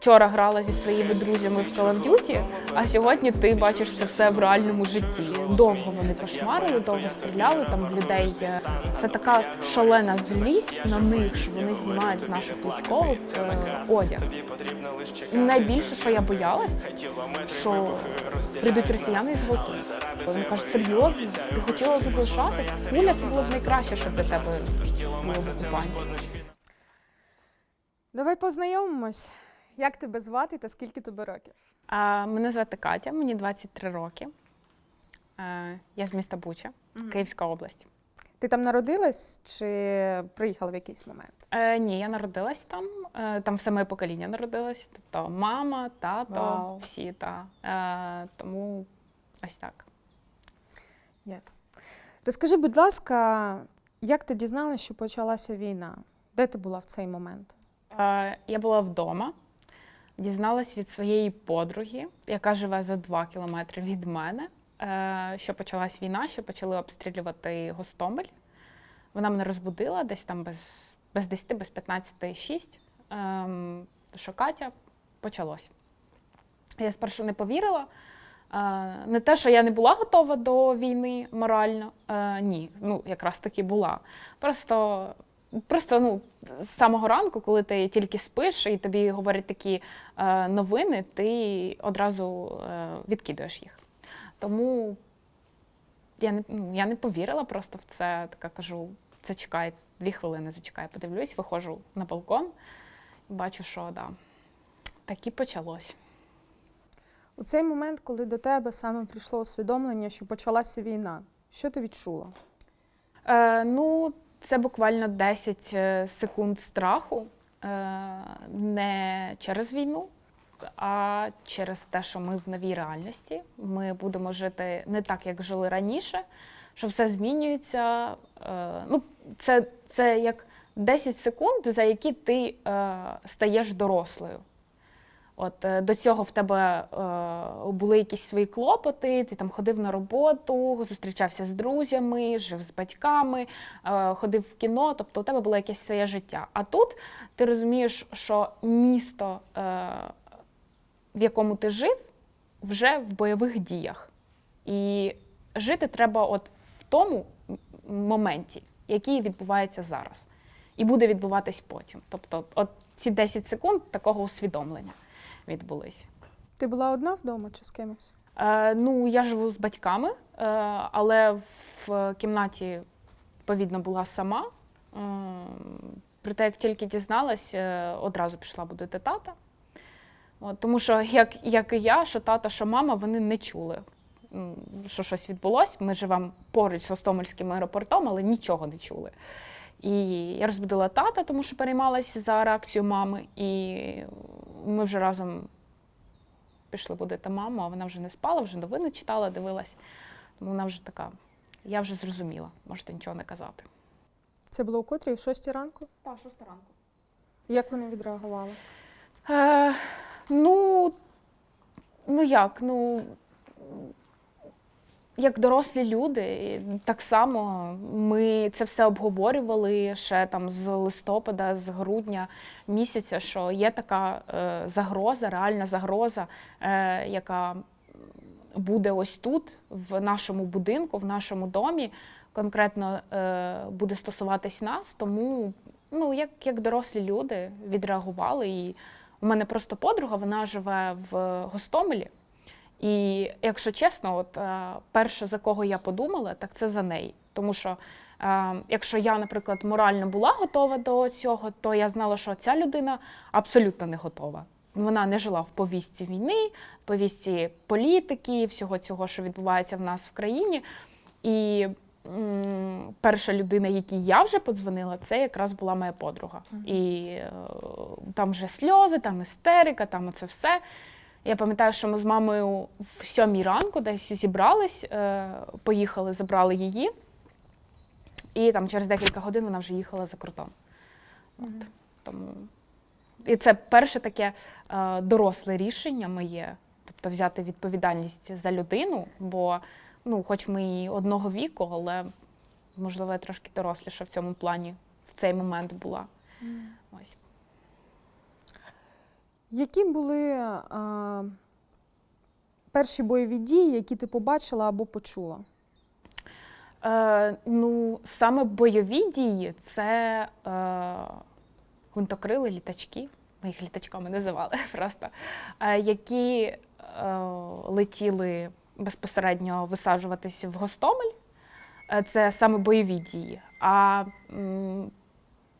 вчора грала зі своїми друзями в Call of Duty, а сьогодні ти бачиш це все в реальному житті. Довго вони кошмарили, довго стріляли там в людей. Це така шалена злість на них, що вони знімають з наших військових одяг. Найбільше, що я боялась, що прийдуть росіяни і зґвалтують. Він каже, серйозно, ти хотіла тут лишатись? Куля це було б найкраще, що для тебе було б окупантів. Давай познайомимось. Як тебе звати та скільки тобі років? А, мене звати Катя, мені 23 роки. Е, я з міста Буча, Київська область. Ти там народилась чи приїхала в якийсь момент? Е, ні, я народилась там. Е, там все моє покоління народилось. Тобто мама, тато, Вау. всі та. Е, тому ось так. Yes. Розкажи, будь ласка, як ти дізналася, що почалася війна? Де ти була в цей момент? Е, я була вдома, дізналась від своєї подруги, яка живе за два кілометри від мене, е, що почалась війна, що почали обстрілювати Гостомель. Вона мене розбудила десь там без, без 10, без 15, 6, ем, що Катя почалось. Я спершу не повірила. Е, Не те, що я не була готова до війни морально, е, ні, ну якраз таки була. Просто Просто ну, з самого ранку, коли ти тільки спиш і тобі говорять такі е, новини, ти одразу е, відкидуєш їх. Тому я не, ну, я не повірила просто в це. Така кажу, це чекай, дві хвилини зачекай, подивлюсь, виходжу на балкон і бачу, що да, так і почалось. У цей момент, коли до тебе саме прийшло усвідомлення, що почалася війна, що ти відчула? Е, ну, це буквально 10 е, секунд страху, е, не через війну, а через те, що ми в новій реальності. Ми будемо жити не так, як жили раніше, що все змінюється. Е, ну, це, це як 10 секунд, за які ти стаєш дорослою. От е, до цього в тебе е, були якісь свої клопоти, ти там ходив на роботу, зустрічався з друзями, жив з батьками, е, ходив в кіно, тобто у тебе було якесь своє життя. А тут ти розумієш, що місто, е, в якому ти жив, вже в бойових діях. І жити треба от в тому моменті, який відбувається зараз, і буде відбуватись потім. Тобто, от ці 10 секунд такого усвідомлення відбулись. Ти була одна вдома чи з кимось? Е, ну, я живу з батьками, е, але в кімнаті, відповідно, була сама. Е, проте, як тільки дізналась, е, одразу пішла будити тата. От, тому що, як, як і я, що тата, що мама, вони не чули, що щось відбулось. Ми живемо поруч з Гостомельським аеропортом, але нічого не чули. І я розбудила тата, тому що переймалася за реакцію мами. І ми вже разом пішли будити маму, а вона вже не спала, вже новини читала, дивилась. Тому вона вже така, я вже зрозуміла, можете нічого не казати. Це було у котрій, в шостій ранку? Так, шоста ранку. Як вони відреагували? Е, ну, ну як, ну. Як дорослі люди, так само ми це все обговорювали ще там з листопада, з грудня місяця, що є така е, загроза, реальна загроза, е, яка буде ось тут, в нашому будинку, в нашому домі, конкретно е, буде стосуватись нас. Тому, ну, як, як дорослі люди відреагували. І у мене просто подруга, вона живе в Гостомелі. І якщо чесно, от е, перше за кого я подумала, так це за неї. Тому що е, якщо я, наприклад, морально була готова до цього, то я знала, що ця людина абсолютно не готова. Вона не жила в повістці війни, повістці політики, всього цього, що відбувається в нас в країні. І м, перша людина, якій я вже подзвонила, це якраз була моя подруга. І е, там вже сльози, там істерика, там оце все. Я пам'ятаю, що ми з мамою в сьомій ранку десь зібрались, е, поїхали, забрали її, і там через декілька годин вона вже їхала за кордон. От, тому... І це перше таке е, доросле рішення моє, тобто взяти відповідальність за людину, бо ну, хоч ми і одного віку, але можливо я трошки доросліша в цьому плані в цей момент була. Ось. Які були а, перші бойові дії, які ти побачила або почула? Е, ну, саме бойові дії це е, гвинтокрили літачки, ми їх літачками називали просто, е, які е, летіли безпосередньо висаджуватись в Гостомель. Е, це саме бойові дії. А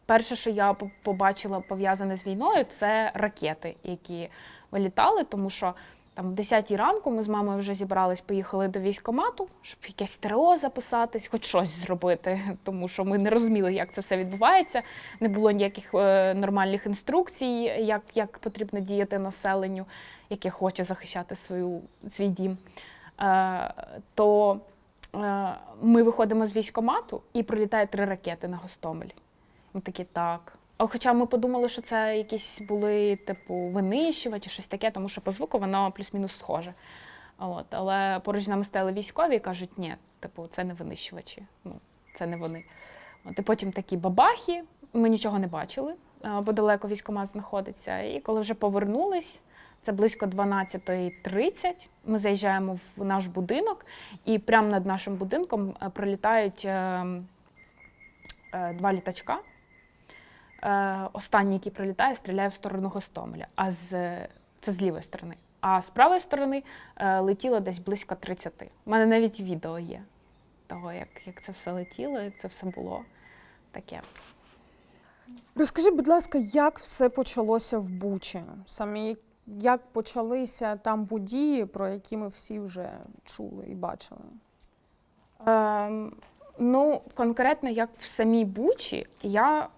перше, що я побачила пов'язане з війною, це ракети, які вилітали, тому що там в 10 ранку ми з мамою вже зібрались, поїхали до військкомату, щоб якесь ТРО записатись, хоч щось зробити, тому що ми не розуміли, як це все відбувається. Не було ніяких е, нормальних інструкцій, як, як потрібно діяти населенню, яке хоче захищати свою, свій дім. Е, то е, ми виходимо з військкомату і прилітає три ракети на Гостомель. Ми такі так. А Хоча ми подумали, що це якісь були типу винищувачі, щось таке, тому що по звуку воно плюс-мінус схоже. От, але поруч нами стояли військові і кажуть, ні, типу, це не винищувачі, ну, це не вони. От, і потім такі бабахи, ми нічого не бачили, бо далеко військкомат знаходиться. І коли вже повернулись, це близько 12.30, ми заїжджаємо в наш будинок, і прямо над нашим будинком е, прилітають е, е, два літачка. Е, останній, який прилітає, стріляє в сторону Гостомеля, а з це з лівої сторони. А з правої сторони е, летіло десь близько 30. У мене навіть відео є того, як, як це все летіло, як це все було таке. Розкажи, будь ласка, як все почалося в Бучі? Саме як- почалися там події, про які ми всі вже чули і бачили? Ем, ну, конкретно як в самій Бучі, я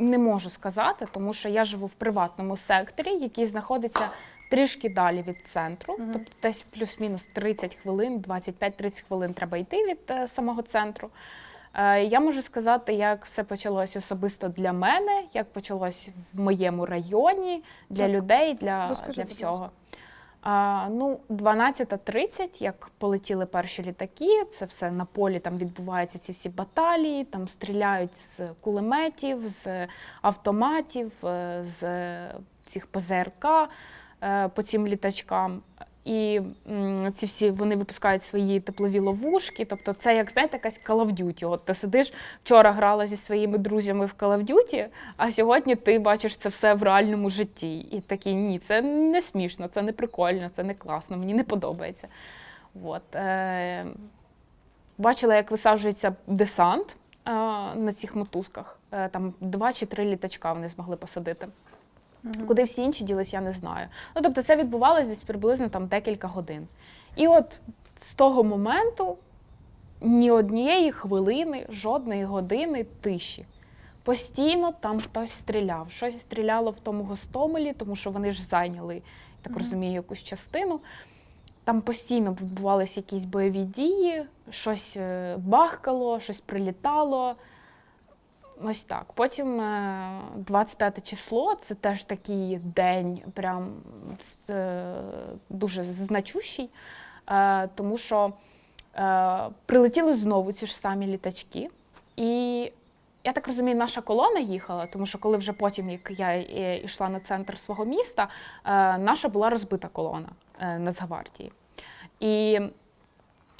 не можу сказати, тому що я живу в приватному секторі, який знаходиться трішки далі від центру, Мгм. тобто десь плюс-мінус 30 хвилин, 25-30 хвилин треба йти від е, самого центру. Е, я можу сказати, як все почалось особисто для мене, як почалось в моєму районі, для Так. людей, для, Розкажи, для всього. ласка. Ну, 12.30, як полетіли перші літаки, це все на полі там відбуваються ці всі баталії, там стріляють з кулеметів, з автоматів, е, з цих ПЗРК е, по цим літачкам. І ці всі вони випускають свої теплові ловушки. Тобто, це як знаєте, якась Call of Duty. От ти сидиш вчора грала зі своїми друзями в Call of Duty, а сьогодні ти бачиш це все в реальному житті. І такий ні, це не смішно, це не прикольно, це не класно, мені не подобається. От, е, бачила, як висаджується десант е, на цих мотузках. Е, там два чи три літачка вони змогли посадити. Мгм. Куди всі інші ділись, я не знаю. Ну, тобто це відбувалося десь приблизно там декілька годин. І от з того моменту ні однієї хвилини, жодної години тиші. Постійно там хтось стріляв. Щось стріляло в тому Гостомелі, тому що вони ж зайняли, я так розумію, якусь частину. Там постійно відбувалися якісь бойові дії, щось е, бахкало, щось прилітало. Ось так. Потім е, 25 число це теж такий день, прям е, дуже значущий, е, тому що е, прилетіли знову ці ж самі літачки. І я так розумію, наша колона їхала, тому що коли вже потім, як я е, йшла на центр свого міста, е, наша була розбита колона е, Нацгвардії. І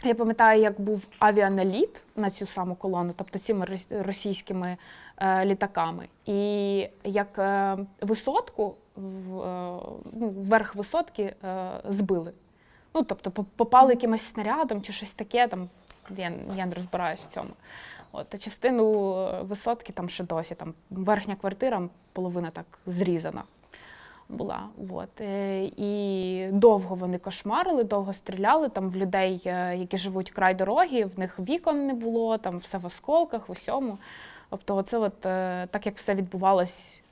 я пам'ятаю, як був авіаналіт на цю саму колону, тобто цими російськими е, літаками, і як е, висотку, в, е, ну, верх висотки е, збили. Ну, тобто попали якимось снарядом чи щось таке, там, я, я не розбираюсь в цьому. От, частину е, висотки там ще досі, там верхня квартира, половина так зрізана була. От. Е, І довго вони кошмарили, довго стріляли. Там в людей, е, які живуть край дороги, в них вікон не було, там все в осколках, в усьому. Тобто, оце от, е, так як все відбувалось,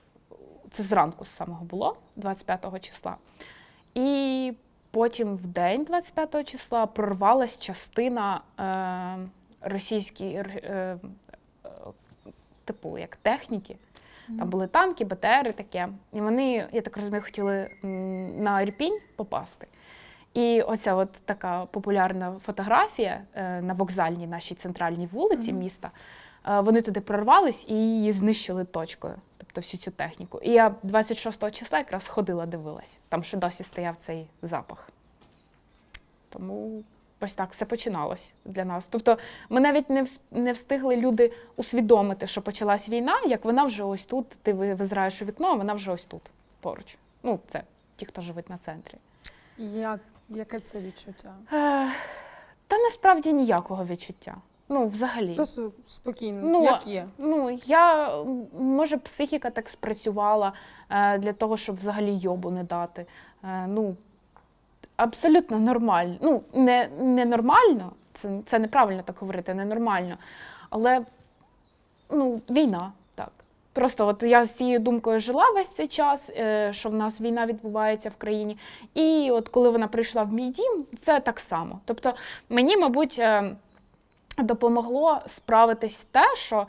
це зранку з самого було, 25 числа. І потім в день 25 числа прорвалась частина е, російської, е, типу, як техніки. Там були танки, БТРи таке. І вони, я так розумію, хотіли на Ірпінь попасти. І оця от така популярна фотографія е, на вокзальній нашій центральній вулиці міста. е, Вони туди прорвались і її знищили точкою, тобто всю цю техніку. І я 26 числа якраз ходила, дивилась. Там ще досі стояв цей запах. Тому ось так все починалось для нас. Тобто ми навіть не, не встигли люди усвідомити, що почалась війна, як вона вже ось тут, ти визираєш у вікно, а вона вже ось тут, поруч. Ну, це ті, хто живуть на центрі. Як, яке це відчуття? Е, та насправді ніякого відчуття. Ну, взагалі. Просто спокійно, Ну, як є. Ну, я, може, психіка так спрацювала е, для того, щоб взагалі йобу не дати. Е, ну, абсолютно нормально. Ну, не, не нормально, це, це неправильно так говорити, не нормально. Але ну, війна, так. Просто от я з цією думкою жила весь цей час, е, що в нас війна відбувається в країні. І от коли вона прийшла в мій дім, це так само. Тобто мені, мабуть, е, допомогло справитись те, що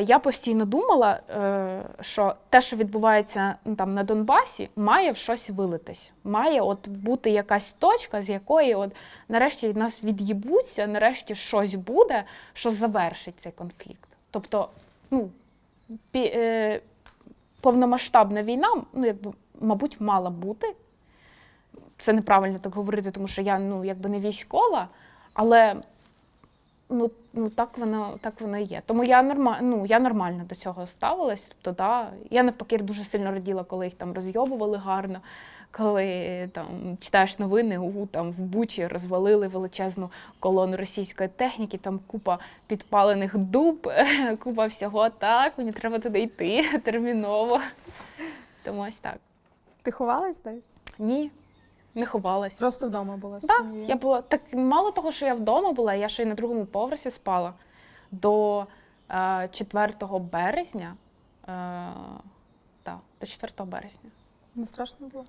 я постійно думала, е, що те, що відбувається ну, там на Донбасі, має в щось вилитись. Має от бути якась точка, з якої от нарешті від нас від'їбуться, нарешті щось буде, що завершить цей конфлікт. Тобто, ну, е, повномасштабна війна, ну, якби, мабуть, мала бути. Це неправильно так говорити, тому що я ну, якби не військова, але ну, ну так воно так воно і є. Тому я норма, ну, я нормально до цього ставилась. Тобто, да, я навпаки дуже сильно раділа, коли їх там розйобували гарно, коли там читаєш новини, у там в Бучі розвалили величезну колону російської техніки, там купа підпалених дуб, купа всього. Так, мені треба туди йти терміново. Тому ось так. Ти ховалась десь? Ні, не ховалась. Просто вдома була з Так, сім'єю? я була так мало того, що я вдома була, я ще й на другому поверсі спала до е, 4 березня. Е, так, до 4 березня. Не страшно було?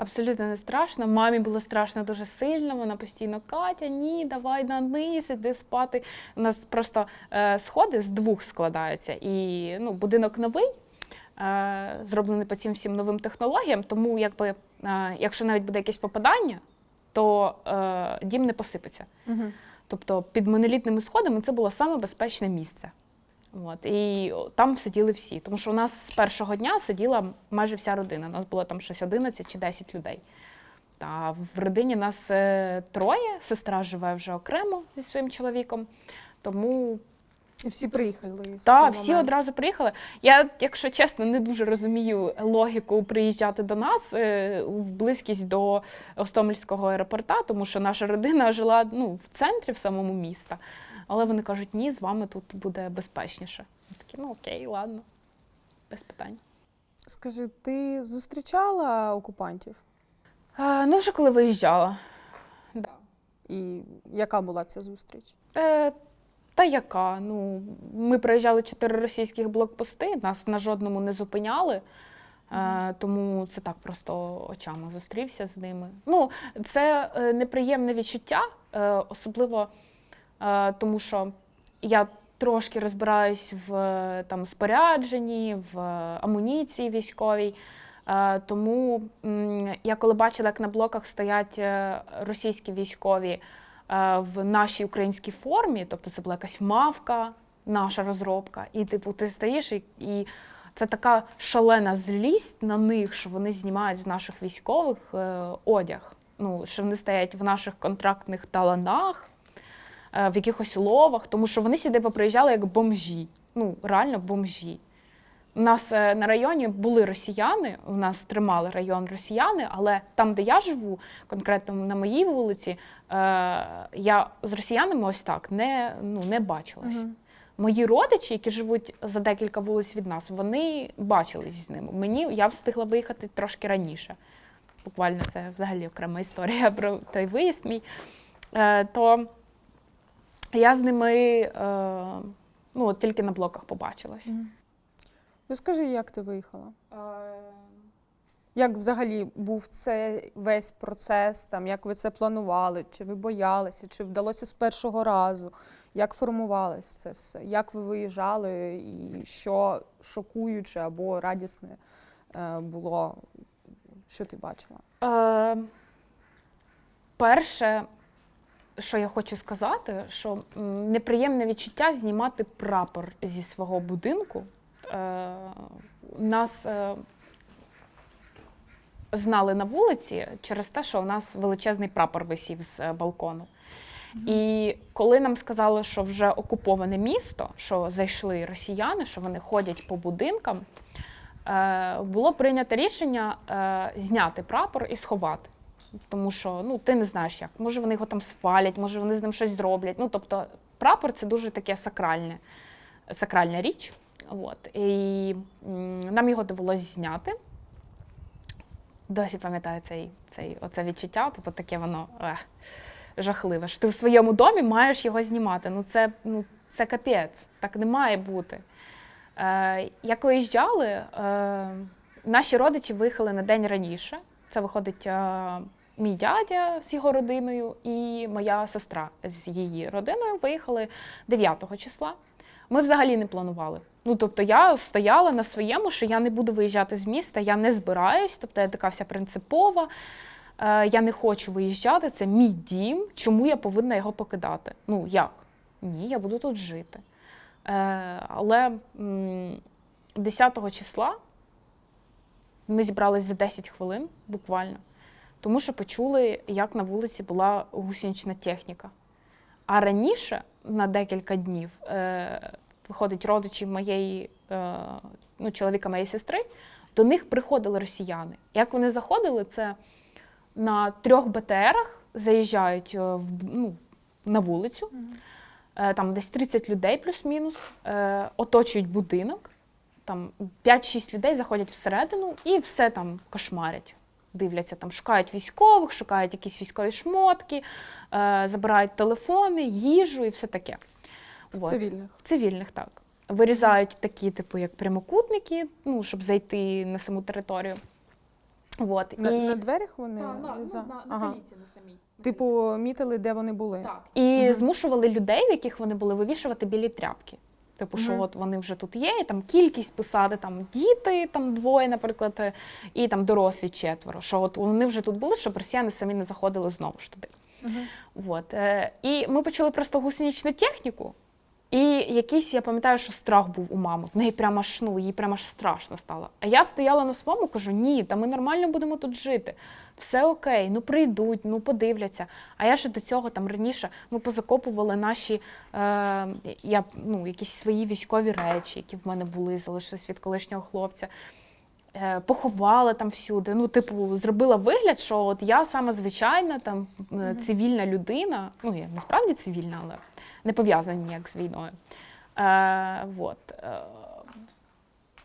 Абсолютно не страшно. Мамі було страшно дуже сильно. Вона постійно Катя, ні, давай на низ, іди спати. У нас просто е, сходи з двох складаються. І ну, будинок новий, е, зроблений по цим всім новим технологіям. Тому, якби, якщо навіть буде якесь попадання, то е, дім не посипеться. Угу. Тобто під монолітними сходами це було саме безпечне місце. От, і там сиділи всі. Тому що у нас з першого дня сиділа майже вся родина. У нас було там щось 11 чи 10 людей. Та в родині нас е, троє, сестра живе вже окремо зі своїм чоловіком. Тому І всі приїхали. в та, всі момент. одразу приїхали. Я, якщо чесно, не дуже розумію логіку приїжджати до нас е, в близькість до Остомельського аеропорта, тому що наша родина жила ну, в центрі в самому міста. Але вони кажуть, ні, з вами тут буде безпечніше. Я такі, ну окей, ладно, без питань. Скажи, ти зустрічала окупантів? А, ну, вже коли виїжджала. І яка була ця зустріч? Е, та яка? Ну, ми проїжджали чотири російських блокпости, нас на жодному не зупиняли. Е, тому це так просто очами зустрівся з ними. Ну, це е, неприємне відчуття, е, особливо е, тому, що я трошки розбираюсь в е, там, спорядженні, в е, амуніції військовій. Е, тому я коли бачила, як на блоках стоять російські військові в нашій українській формі, тобто це була якась мавка, наша розробка, і типу ти стоїш і, і це така шалена злість на них, що вони знімають з наших військових е, одяг. Ну, що вони стоять в наших контрактних таланах, е, в якихось ловах, тому що вони сюди поприїжджали як бомжі. Ну, реально бомжі. У нас е, на районі були росіяни, у нас тримали район росіяни, але там, де я живу, конкретно на моїй вулиці, е, я з росіянами ось так не, ну, не бачилась. Мгм. Мої родичі, які живуть за декілька вулиць від нас, вони бачились з ними. Мені я встигла виїхати трошки раніше. Буквально це взагалі окрема історія про той виїзд мій. Е, то я з ними ну, от тільки на блоках побачилась. Розкажи, як ти виїхала? Як взагалі був цей весь процес? Там, як ви це планували? Чи ви боялися, чи вдалося з першого разу? Як формувалось це все? Як ви виїжджали, і що шокуюче або радісне е, було? Що ти бачила? Е, перше, що я хочу сказати, що неприємне відчуття знімати прапор зі свого будинку. Е, нас е, знали на вулиці через те, що у нас величезний прапор висів з е, балкону. І коли нам сказали, що вже окуповане місто, що зайшли росіяни, що вони ходять по будинкам, е, було прийнято рішення е, зняти прапор і сховати. Тому що ну, ти не знаєш як. Може, вони його там спалять, може вони з ним щось зроблять. Ну, тобто, прапор це дуже таке сакральне, сакральна річ. От. І нам його довелося зняти. Досі пам'ятаю цей, цей, оце відчуття, тобто таке воно ех, жахливе. Що ти в своєму домі маєш його знімати. Ну це, ну, це капець, так не має бути. Е, як виїжджали, е, наші родичі виїхали на день раніше. Це виходить е, мій дядя з його родиною і моя сестра з її родиною виїхали 9 числа. Ми взагалі не планували. Ну, тобто, я стояла на своєму, що я не буду виїжджати з міста, я не збираюсь, тобто я така вся принципова. Е, я не хочу виїжджати, це мій дім. Чому я повинна його покидати? Ну як? Ні, я буду тут жити. Е, але 10 числа ми зібрались за 10 хвилин буквально, тому що почули, як на вулиці була гусенична техніка. А раніше, на декілька днів, е, виходить родичі моєї, е, ну, чоловіка моєї сестри, до них приходили росіяни. Як вони заходили, це на трьох БТРах заїжджають е, в, ну, на вулицю, е, там десь 30 людей плюс-мінус, оточують будинок, там 5-6 людей заходять всередину і все там кошмарять. Дивляться, там шукають військових, шукають якісь військові шмотки, е, забирають телефони, їжу і все таке. В Вот. цивільних. Цивільних так. Вирізають такі, типу, як прямокутники, ну, щоб зайти на саму територію. Вот. На, і... на дверях вони Так, на, ну, за- на, на ага. каліці на самій. Типу, мітили, де вони були. Так. І Мгм. змушували людей, в яких вони були, вивішувати білі тряпки. Типу, що Мгм. от вони вже тут є, і там кількість писати, там діти, там двоє, наприклад, е, і там дорослі четверо. Що от вони вже тут були, щоб росіяни самі не заходили знову ж туди. Мгм. От. е, І ми почали просто гусеничну техніку. І якийсь, я пам'ятаю, що страх був у мами. В неї прямо аж, ну, їй прямо аж страшно стало. А я стояла на своєму, кажу: ні, та ми нормально будемо тут жити. Все окей, ну прийдуть, ну подивляться. А я ще до цього там раніше ми позакопували наші е, я, ну, якісь свої військові речі, які в мене були, залишились від колишнього хлопця. Е, поховала там всюди. Ну, типу, зробила вигляд, що от я саме звичайна там е, цивільна людина. Ну, я насправді цивільна, але не пов'язана ніяк з війною. Е, вот. Е,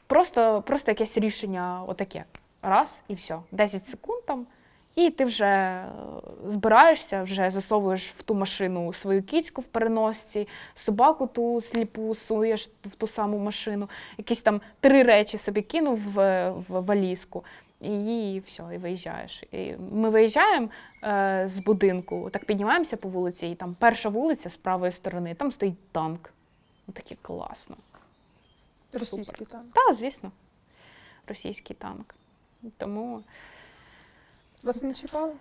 просто, просто якесь рішення отаке. Раз і все. 10 секунд там. І ти вже е, збираєшся, вже засовуєш в ту машину свою кіцьку в переносці, собаку ту сліпу суєш в ту саму машину, якісь там три речі собі кинув в, в валізку, і все, і виїжджаєш. І ми виїжджаємо е, з будинку, так піднімаємося по вулиці, і там перша вулиця з правої сторони, там стоїть танк. Ну таке класно. Російський танк. Так, звісно, російський танк. Тому Вас не чіпали?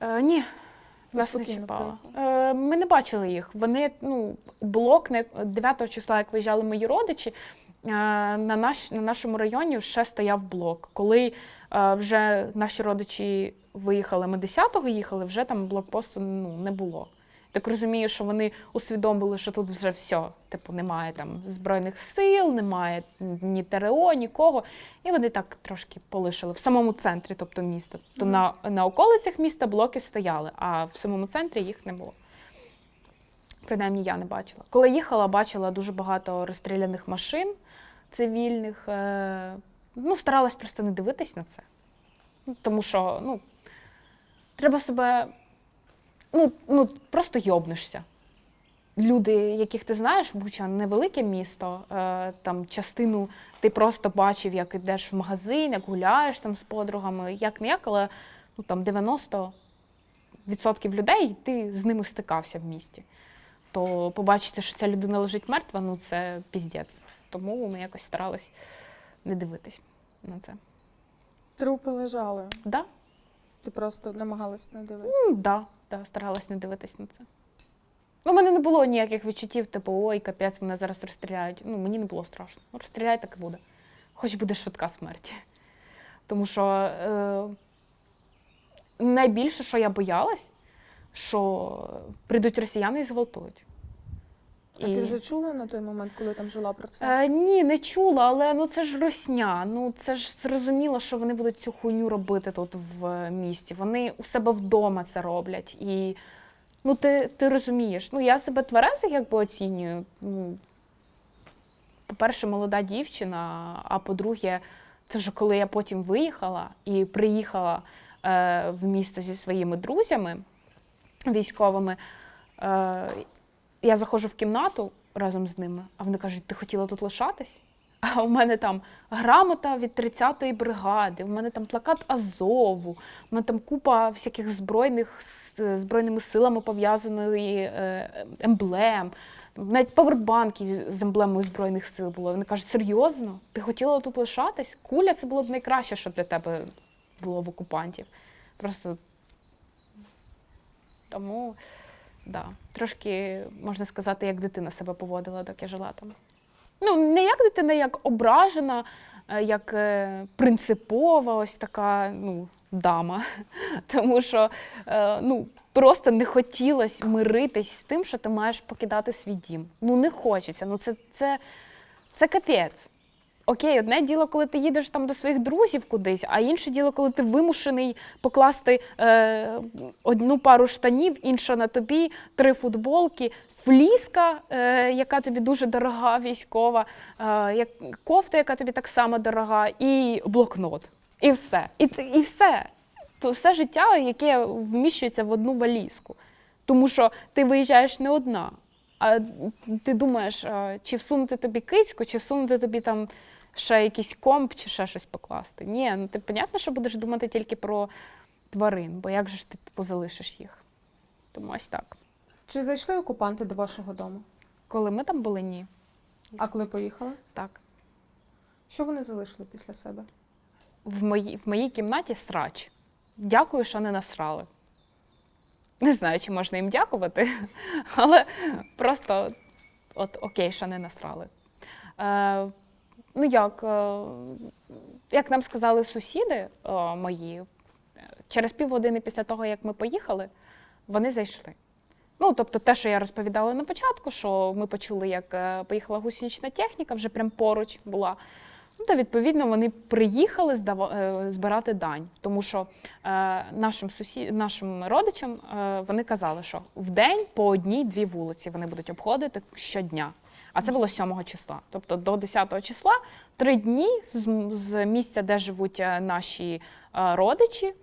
Е, ні, нас не чіпало. Е, ми не бачили їх. Вони, ну, блок не 9 числа, як виїжджали мої родичі, е, на, наш, на нашому районі ще стояв блок. Коли е, вже наші родичі виїхали, ми 10-го їхали, вже там блокпосту ну, не було. Так розумію, що вони усвідомили, що тут вже все, типу, немає там збройних сил, немає ні ТРО, нікого. І вони так трошки полишили в самому центрі, тобто міста. Тобто Мгм. на, на околицях міста блоки стояли, а в самому центрі їх не було. Принаймні я не бачила. Коли їхала, бачила дуже багато розстріляних машин цивільних. Е, ну, старалась просто не дивитись на це. Тому що ну, треба себе. Ну, ну, просто йобнешся. Люди, яких ти знаєш, Буча невелике місто, е, там частину ти просто бачив, як йдеш в магазин, як гуляєш там з подругами, як не як, але ну, там 90% людей ти з ними стикався в місті. То побачити, що ця людина лежить мертва, ну це піздець. Тому ми якось старались не дивитись на це. Трупи лежали. Да? Ти просто намагалась не дивитися. Ну, да, да, старалась не дивитись на це. Ну, у мене не було ніяких відчуттів, типу, ой, капець, мене зараз розстріляють. Ну, мені не було страшно. Розстріляй, так і буде. Хоч буде швидка смерть. Тому що е, найбільше, що я боялась, що прийдуть росіяни і зґвалтують. А ти вже чула на той момент, коли там жила про це? Е, ні, не чула, але ну це ж росня. Ну це ж зрозуміло, що вони будуть цю хуйню робити тут в е, місті. Вони у себе вдома це роблять. І ну ти, ти розумієш, ну я себе тверезо якби оцінюю. Ну, по-перше, молода дівчина, а по-друге, це вже коли я потім виїхала і приїхала е, в місто зі своїми друзями військовими. Е, я заходжу в кімнату разом з ними, а вони кажуть, ти хотіла тут лишатись? А у мене там грамота від 30-ї бригади, у мене там плакат Азову, у мене там купа всяких збройних з збройними силами пов'язаної е, емблем. Навіть павербанки з емблемою Збройних сил було. Вони кажуть, серйозно? Ти хотіла тут лишатись? Куля це було б найкраще, що для тебе було в окупантів. Просто тому, да, трошки, можна сказати, як дитина себе поводила, доки жила там. Ну, не як дитина, як ображена, е, як е, принципова, ось така ну, дама. Тому що е, ну, просто не хотілося миритись з тим, що ти маєш покидати свій дім. Ну, не хочеться. Ну, це, це, це капець. Окей, одне діло, коли ти їдеш там до своїх друзів кудись, а інше діло, коли ти вимушений покласти е, одну пару штанів, інша на тобі, три футболки, фліска, е, яка тобі дуже дорога, військова, е, кофта, яка тобі так само дорога, і блокнот. І все. І, і все. То все життя, яке вміщується в одну валізку. Тому що ти виїжджаєш не одна. А ти думаєш, чи всунути тобі кицьку, чи всунути тобі там ще якийсь комп, чи ще щось покласти. Ні, ну ти понятно, що будеш думати тільки про тварин, бо як же ж ти типу, залишиш їх? Тому ось так. Чи зайшли окупанти до вашого дому? Коли ми там були, ні. А коли поїхали? Так. Що вони залишили після себе? В моїй, в моїй кімнаті срач. Дякую, що не насрали. Не знаю, чи можна їм дякувати, але просто от окей, що не насрали. Е, ну як, е, як нам сказали сусіди е, мої, е, через півгодини після того, як ми поїхали, вони зайшли. Ну, тобто, те, що я розповідала на початку, що ми почули, як поїхала гусенична техніка, вже прям поруч була. Ну, то відповідно вони приїхали збирати дань, тому що е, нашим сусі... нашим родичам е, вони казали, що в день по одній-дві вулиці вони будуть обходити щодня. А це було 7 числа. Тобто до 10 числа три дні з, з місця, де живуть е, наші е, родичі,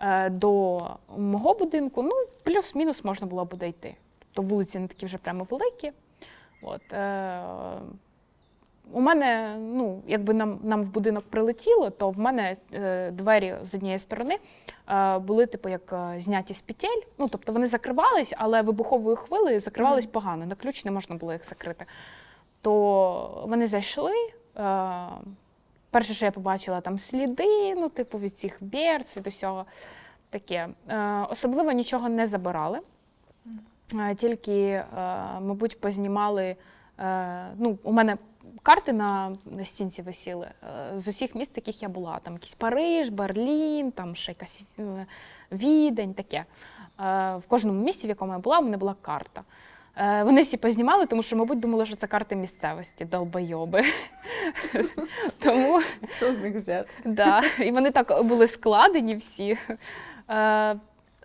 е, до мого будинку, ну, плюс-мінус можна було буде йти. Тобто вулиці не такі вже прямо великі. От, у мене, ну, якби нам, нам в будинок прилетіло, то в мене е, двері з однієї сторони е, були, типу, як е, зняті з петель. Ну, тобто вони закривались, але вибуховою хвилею закривались Мгм. погано. На ключ не можна було їх закрити. То вони зайшли. Е, перше, що я побачила, там сліди, ну, типу, від цих берц, від усього таке. Е, особливо нічого не забирали. Е, Тільки, е, мабуть, познімали. Е, Ну, у мене карти на, на стінці висіли е, з усіх міст, в яких я була. Там якийсь Париж, Берлін, там ще якась е, Відень, таке. Е, В кожному місті, в якому я була, у мене була карта. Е, Вони всі познімали, тому що, мабуть, думали, що це карти місцевості, долбойоби. Тому Що з них взяти? Да, і вони так були складені всі.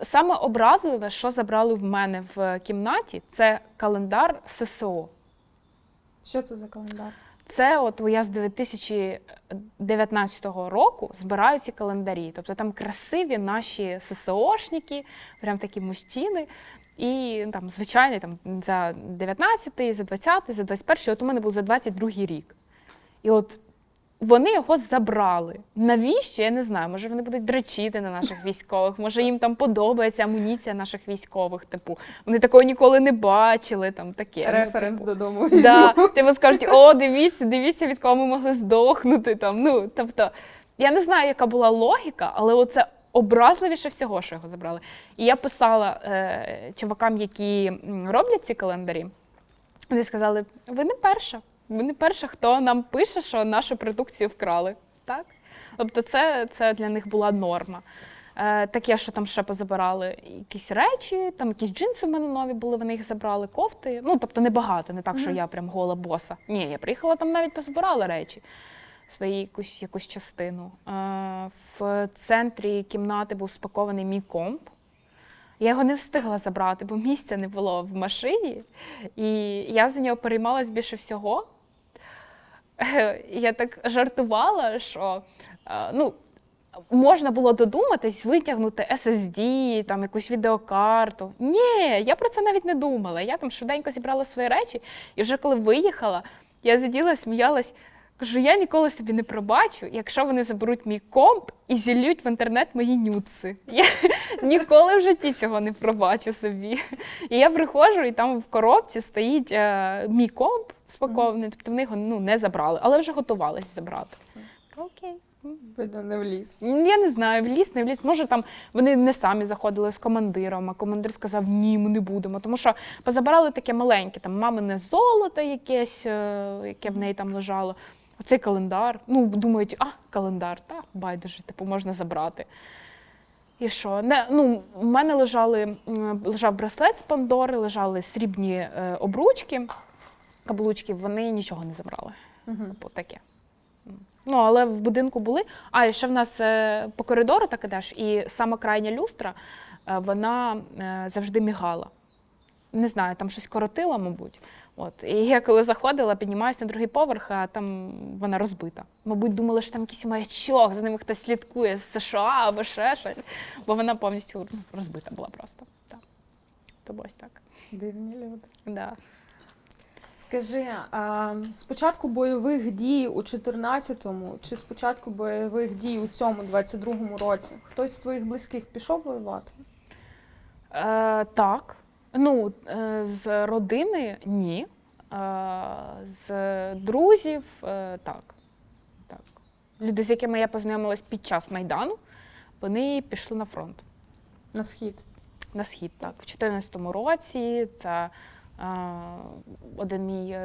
Саме образливе, що забрали в мене в кімнаті, це календар ССО. Що це за календар? Це от я з 2019 року збираю ці календарі. Тобто там красиві наші ССОшники, прям такі мужчини. І там, звичайний там, за 19-й, за 20-й, за 21-й, от у мене був за 22-й рік. І от вони його забрали. Навіщо? Я не знаю. Може, вони будуть дрочити на наших військових, може їм там подобається амуніція наших військових. Типу, вони такого ніколи не бачили. Там таке. ну, Референс типу. додому Да, типу скажуть, о, дивіться, дивіться, від кого ми могли здохнути. Там. Ну, тобто, я не знаю, яка була логіка, але оце образливіше всього, що його забрали. І я писала е, чувакам, які роблять ці календарі. Вони сказали: ви не перша, ви не перша, хто нам пише, що нашу продукцію вкрали. Так? Тобто, це, це для них була норма. Е, таке, що там ще позабирали якісь речі, там якісь джинси в мене нові були, вони їх забрали, кофти. Ну, тобто небагато, не так, що я прям гола боса. Ні, я приїхала там навіть позабирала речі, свої якусь, якусь частину. Е, в центрі кімнати був спакований мій комп. Я його не встигла забрати, бо місця не було в машині. І я за нього переймалась більше всього. Я так жартувала, що е, ну, можна було додуматись витягнути SSD, там якусь відеокарту. Ні, я про це навіть не думала. Я там швиденько зібрала свої речі, і вже коли виїхала, я сиділа, сміялась. Кажу, я ніколи собі не пробачу, якщо вони заберуть мій комп і зіллють в інтернет мої нюци. Я ніколи в житті цього не пробачу собі. І я приходжу, і там в коробці стоїть е, мій комп спакований, тобто вони його ну, не забрали, але вже готувалися забрати. Окей. Видно, не вліз. Я не знаю, вліз, не вліз. Може, там вони не самі заходили з командиром, а командир сказав, ні, ми не будемо. Тому що позабирали таке маленьке, там мамине золото якесь, е, яке в неї там лежало. Оцей календар. Ну, думають, а, календар, та байдуже, типу, можна забрати. І що? Не, ну, у мене лежали, лежав браслет з Пандори, лежали срібні е, обручки, каблучки, вони нічого не забрали. Угу. Типу, таке. Ну, але в будинку були. А, і ще в нас е, по коридору так ідеш, і сама крайня люстра, е, вона е, завжди мігала. Не знаю, там щось коротила, мабуть. От. І я коли заходила, піднімаюся на другий поверх, а там вона розбита. Мабуть, думали, що там якийсь маячок, за ними хтось слідкує з США або ще щось. Бо вона повністю розбита була просто. Так. То ось так. Дивні люди. Да. Скажи, а з початку бойових дій у 14-му чи з початку бойових дій у цьому 22-му році хтось з твоїх близьких пішов воювати? Е, так. Ну, е, з родини ні. Е, з друзів е, так. так. Люди, з якими я познайомилась під час Майдану, вони пішли на фронт. На схід. На схід, так. В 2014 році це один мій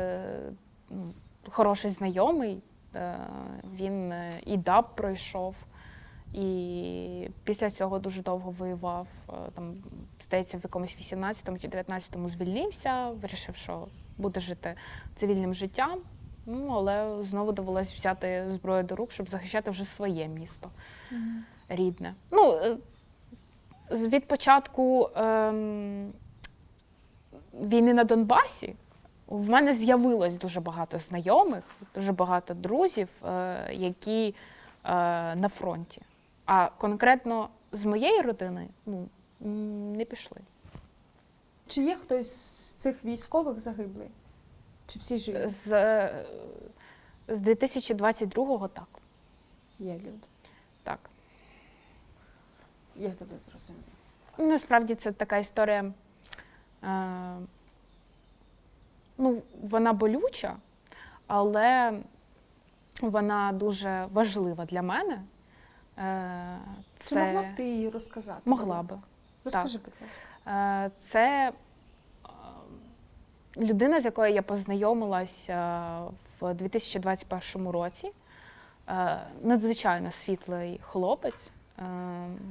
хороший знайомий. Він і ДАБ пройшов, і після цього дуже довго воював. Е, Там, здається, в якомусь 18-му чи 19-му звільнився, вирішив, що буде жити цивільним життям. Ну, але знову довелось взяти зброю до рук, щоб захищати вже своє місто рідне. Ну, е, від початку ем, війни на Донбасі в мене з'явилось дуже багато знайомих, дуже багато друзів, е, які е, на фронті. А конкретно з моєї родини ну, не пішли. Чи є хтось з цих військових загиблий? Чи всі живі? З, е, з 2022-го так. Є люди. так. Я тебе зрозуміла. Насправді це така історія. Е, ну, вона болюча, але вона дуже важлива для мене. Е, Чи могла б ти її розказати? Могла би. Розкажи, будь ласка. Е, Це е, людина, з якою я познайомилася в 2021 році. Надзвичайно світлий хлопець.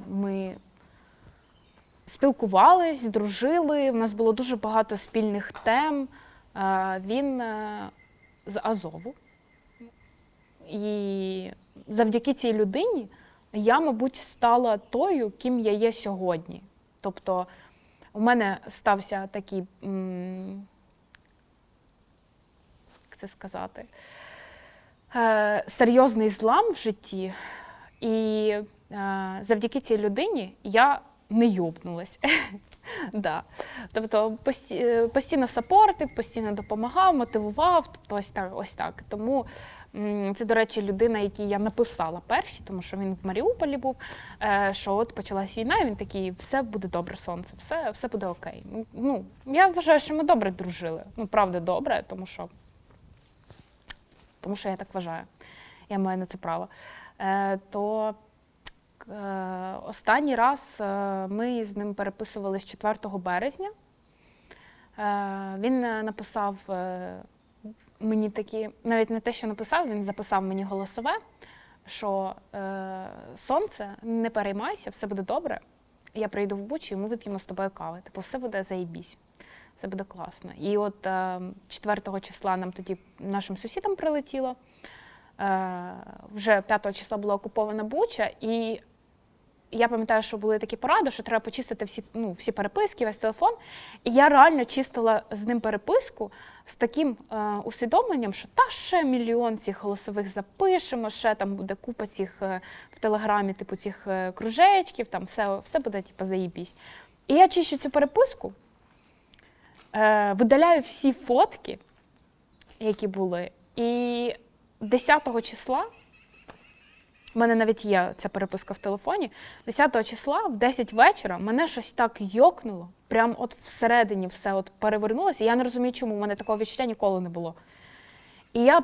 Ми спілкувались, дружили. У нас було дуже багато спільних тем. Він з Азову. І завдяки цій людині я, мабуть, стала тою, ким я є сьогодні. Тобто у мене стався такий, як це сказати, е, серйозний злам в житті, і е, завдяки цій людині я не йобнулась. Тобто е, постійно сапортив, постійно допомагав, мотивував. Тобто ось так, ось так. Тому це, до речі, людина, якій я написала перші, тому що він в Маріуполі був. е, Що от почалась війна, і він такий, все буде добре, сонце, все, все буде окей. Ну, я вважаю, що ми добре дружили. Ну, правда, добре, тому що, тому що я так вважаю. Я маю на це право. Е, То Е, Останній раз ми з ним переписувались 4 березня. Він написав мені такі, навіть не те, що написав, він записав мені голосове, що е, сонце, не переймайся, все буде добре. Я прийду в Бучу, і ми вип'ємо з тобою кави. Типу, все буде заєбісь. Все буде класно. І от е, 4 числа нам тоді нашим сусідам прилетіло. Е, вже 5 числа була окупована Буча, і я пам'ятаю, що були такі поради, що треба почистити всі, ну, всі переписки, весь телефон. І я реально чистила з ним переписку з таким е, усвідомленням, що та ще мільйон цих голосових запишемо, ще там буде купа цих е, в телеграмі, типу цих е, кружечків, там все, все буде типу, заїбісь. І я чищу цю переписку, е, видаляю всі фотки, які були. І 10 числа у мене навіть є ця переписка в телефоні. 10 числа в 10 вечора мене щось так йокнуло, прям от всередині все от перевернулося. Я не розумію, чому у мене такого відчуття ніколи не було. І я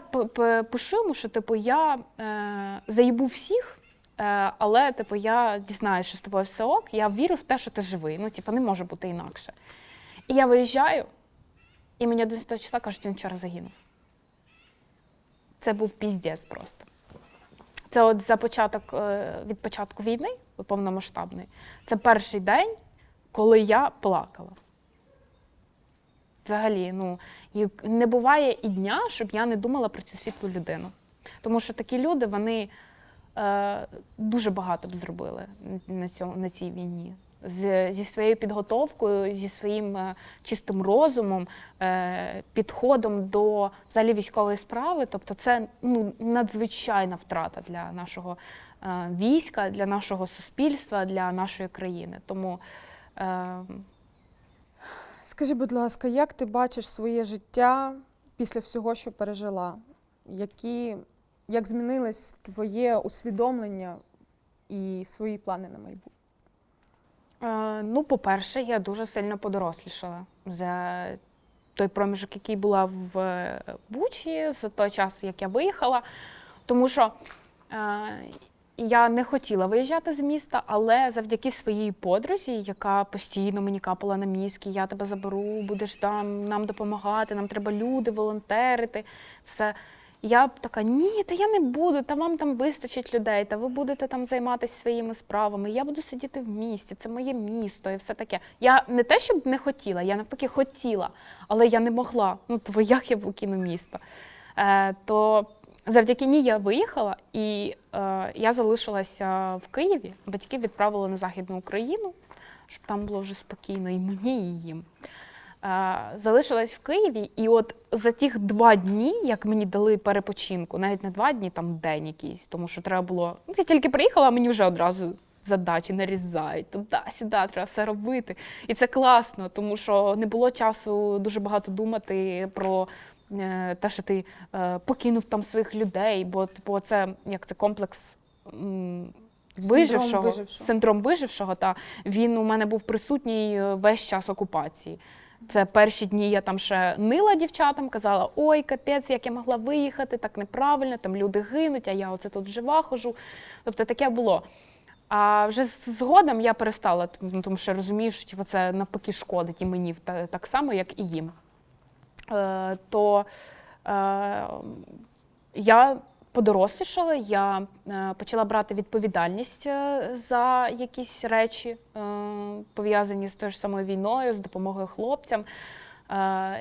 пишу йому, що типу я е, заїбу всіх, е, але типу я дізнаюся, що з тобою все ок. Я вірю в те, що ти живий. Ну, типу, не може бути інакше. І я виїжджаю, і мені 11 числа кажуть, він вчора загинув. Це був піздець просто. Це от за початок е, від початку війни, повномасштабної, це перший день, коли я плакала. Взагалі, ну не буває і дня, щоб я не думала про цю світлу людину. Тому що такі люди, вони е, дуже багато б зробили на, цьому, на цій війні. З, зі своєю підготовкою, зі своїм е, чистим розумом, е, підходом до взагалі військової справи. Тобто, це ну, надзвичайна втрата для нашого е, війська, для нашого суспільства, для нашої країни. Тому Скажи, будь ласка, як ти бачиш своє життя після всього, що пережила? Які, як змінилось твоє усвідомлення і свої плани на майбутнє? Е, Ну, по-перше, я дуже сильно подорослішала за той проміжок, який була в Бучі, за той час, як я виїхала. Тому що е, я не хотіла виїжджати з міста, але завдяки своїй подрузі, яка постійно мені капала на мізки, я тебе заберу, будеш там нам допомагати, нам треба люди, волонтерити, все. Я б така, ні, та я не буду, та вам там вистачить людей, та ви будете там займатися своїми справами. Я буду сидіти в місті, це моє місто і все таке. Я не те, щоб не хотіла, я навпаки хотіла, але я не могла. Ну, то як я покину місто? Е, то завдяки ній я виїхала і е, я залишилася в Києві. Батьки відправили на Західну Україну, щоб там було вже спокійно і мені, і їм. Е, залишилась в Києві, і от за тих два дні, як мені дали перепочинку, навіть не два дні, там день якийсь, тому що треба було. Ну, я тільки приїхала, а мені вже одразу задачі нарізають. Туди-сюди, треба все робити. І це класно, тому що не було часу дуже багато думати про те, що ти е, покинув там своїх людей, бо типу, це як це комплекс. м, Синдром Вижившого, вижившого. синдром вижившого, та він у мене був присутній е, весь час окупації. Це перші дні я там ще нила дівчатам, казала: ой, капець, як я могла виїхати, так неправильно, там люди гинуть, а я оце тут жива хожу. Тобто таке було. А вже згодом я перестала, тому тому що розумію, що типу, це навпаки шкодить і мені та- так само, як і їм. Е, то е, я подорослішала, я е, почала брати відповідальність за якісь речі, пов'язані з тою ж самою війною, з допомогою хлопцям.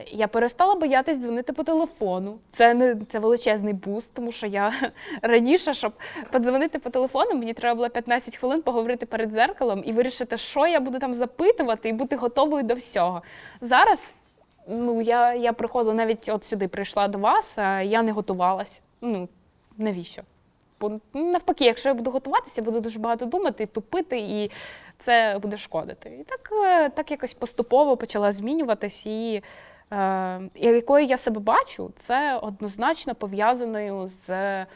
Я перестала боятись дзвонити по телефону. Це не це величезний буст, тому що я раніше, щоб подзвонити по телефону, мені треба було 15 хвилин поговорити перед зеркалом і вирішити, що я буду там запитувати, і бути готовою до всього. Зараз ну, я, я приходила навіть от сюди, прийшла до вас, а я не готувалась. Ну, навіщо? Бо ну, навпаки, якщо я буду готуватися, буду дуже багато думати, тупити, і це буде шкодити. І так, е, так якось поступово почала змінюватись, і, е, якою я себе бачу, це однозначно пов'язаною з е,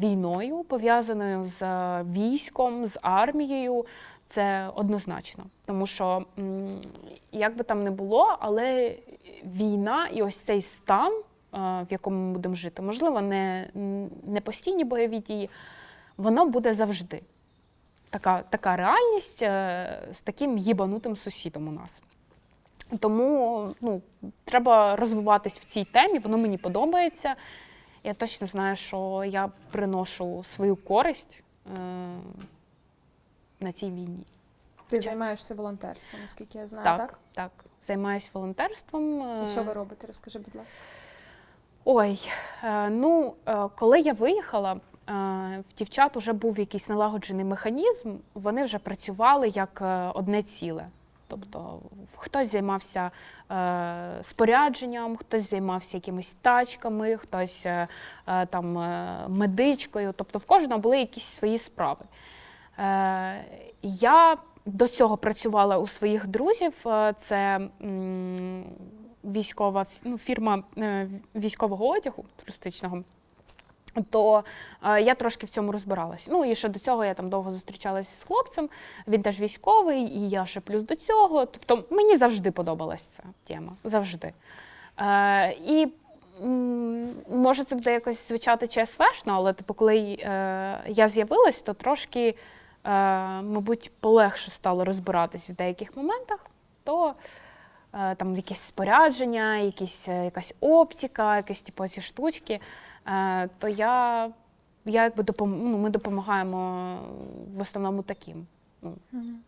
війною, пов'язаною з е, військом, з армією. Це однозначно. Тому що, як би там не було, але війна і ось цей стан, е, в якому ми будемо жити, можливо, не, не постійні бойові дії, воно буде завжди. така, така реальність е, з таким їбанутим сусідом у нас. Тому ну, треба розвиватись в цій темі, воно мені подобається. Я точно знаю, що я приношу свою користь е, на цій війні. Ти займаєшся волонтерством, наскільки я знаю, Так, так? так. Займаюся волонтерством. е, І що ви робите? Розкажи, будь ласка. Ой, е, ну е, коли я виїхала, е, в дівчат вже був якийсь налагоджений механізм, вони вже працювали як е, одне ціле. Тобто хтось займався е, спорядженням, хтось займався якимись тачками, хтось е, е, там е, медичкою. Тобто в кожного були якісь свої справи. Е, я до цього працювала у своїх друзів. Е, Це військова ну, фірма е, військового одягу туристичного. То е, я трошки в цьому розбиралась. Ну і ще до цього я там довго зустрічалася з хлопцем. Він теж військовий, і я ще плюс до цього. Тобто мені завжди подобалась ця тема. Завжди. Е, і може це буде якось звучати ЧСВшно, але типу, коли е, я з'явилась, то трошки, мабуть, полегше стало розбиратись в деяких моментах. То е, там якесь спорядження, якісь, е, якась оптика, якісь типу ці штучки. Е, то я, я якби допом... ну, ми допомагаємо в основному таким. Ну,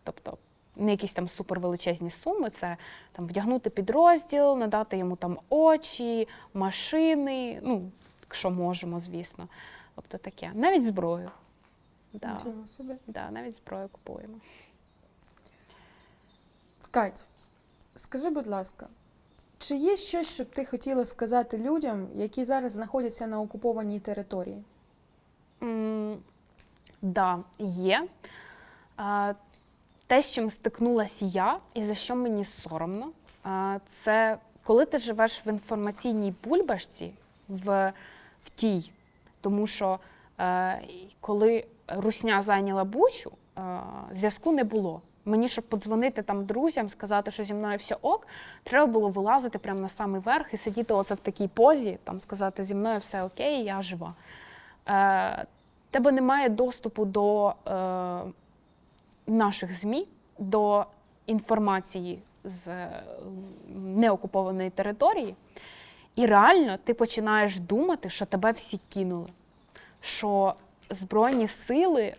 тобто не якісь там супервеличезні суми, це там вдягнути підрозділ, надати йому там очі, машини, ну, якщо можемо, звісно. Тобто таке. Навіть зброю. Да, собі. да, навіть зброю купуємо. Кать, скажи, будь ласка, чи є щось, що б ти хотіла сказати людям, які зараз знаходяться на окупованій території? М, Да, є. А, Те, з чим стикнулася я, і за що мені соромно, а, це коли ти живеш в інформаційній бульбашці, в, в тій. Тому що е, коли Русня зайняла Бучу, е, зв'язку не було. Мені, щоб подзвонити там друзям, сказати, що зі мною все ок, треба було вилазити прямо на самий верх і сидіти оце в такій позі, там сказати, зі мною все окей, я жива. Е, тебе немає доступу до е, наших ЗМІ, до інформації з е, неокупованої території, і реально ти починаєш думати, що тебе всі кинули, що Збройні сили е,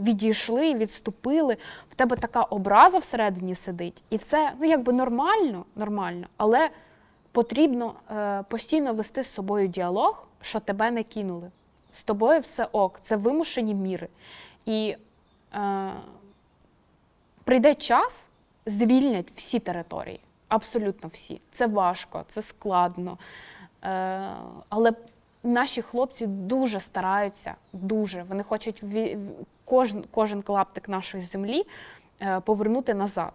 відійшли, відступили. В тебе така образа всередині сидить, і це ну якби нормально, нормально, але потрібно е, постійно вести з собою діалог, що тебе не кинули. З тобою все ок, це вимушені міри. І е, прийде час, звільнять всі території, абсолютно всі. Це важко, це складно. Е, але наші хлопці дуже стараються, дуже. Вони хочуть кожен, кожен клаптик нашої землі е, повернути назад.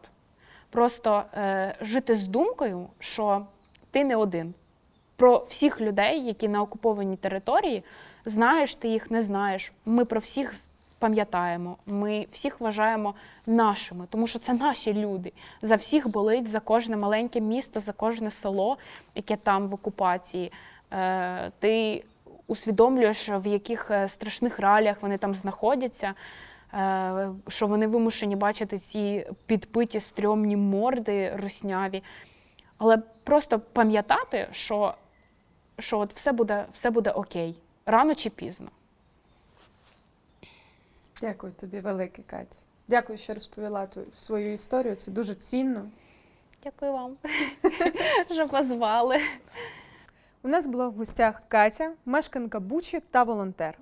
Просто е, жити з думкою, що ти не один. Про всіх людей, які на окупованій території, знаєш ти їх, не знаєш. Ми про всіх пам'ятаємо, ми всіх вважаємо нашими, тому що це наші люди. За всіх болить, за кожне маленьке місто, за кожне село, яке там в окупації. Е, ти усвідомлюєш, в яких е, страшних реаліях вони там знаходяться, е, що вони вимушені бачити ці підпиті стрьомні морди русняві. Але просто пам'ятати, що, що от все, буде, все буде окей, рано чи пізно. Дякую тобі, велике, Кать. Дякую, що розповіла свою історію. Це дуже цінно. Дякую вам, що позвали. У нас була в гостях Катя, мешканка Бучі та волонтер.